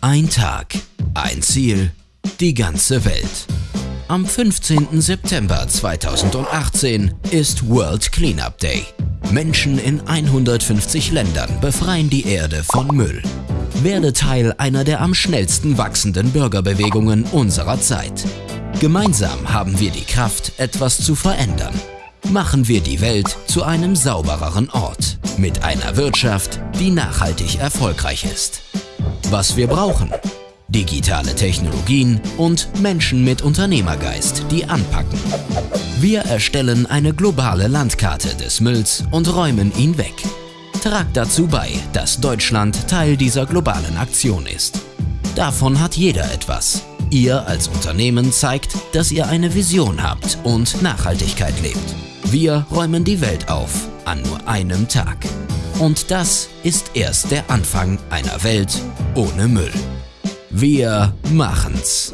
Ein Tag, ein Ziel, die ganze Welt. Am 15. September 2018 ist World Cleanup Day. Menschen in 150 Ländern befreien die Erde von Müll. Werde Teil einer der am schnellsten wachsenden Bürgerbewegungen unserer Zeit. Gemeinsam haben wir die Kraft, etwas zu verändern. Machen wir die Welt zu einem saubereren Ort. Mit einer Wirtschaft, die nachhaltig erfolgreich ist. Was wir brauchen? Digitale Technologien und Menschen mit Unternehmergeist, die anpacken. Wir erstellen eine globale Landkarte des Mülls und räumen ihn weg. Tragt dazu bei, dass Deutschland Teil dieser globalen Aktion ist. Davon hat jeder etwas. Ihr als Unternehmen zeigt, dass ihr eine Vision habt und Nachhaltigkeit lebt. Wir räumen die Welt auf an nur einem Tag. Und das ist erst der Anfang einer Welt ohne Müll. Wir machen's.